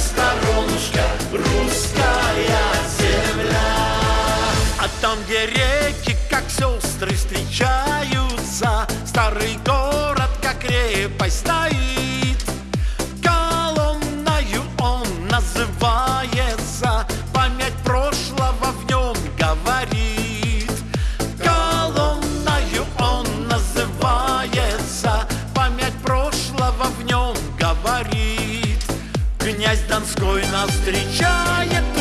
сторонушка, русская земля. А там, где реки, как сестры, встречаются, старый город, как крепость стоит. князь Донской нас встречает.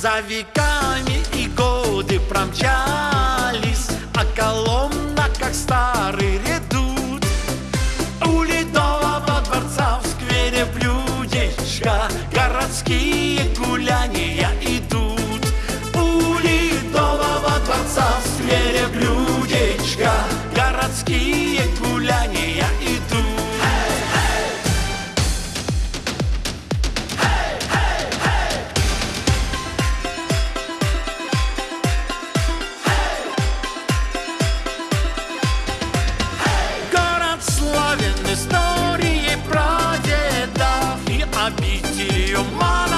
За веками и годы промчались, А колонна, как старый редут. У ледового дворца в сквере блюдечка Городские гуляния your My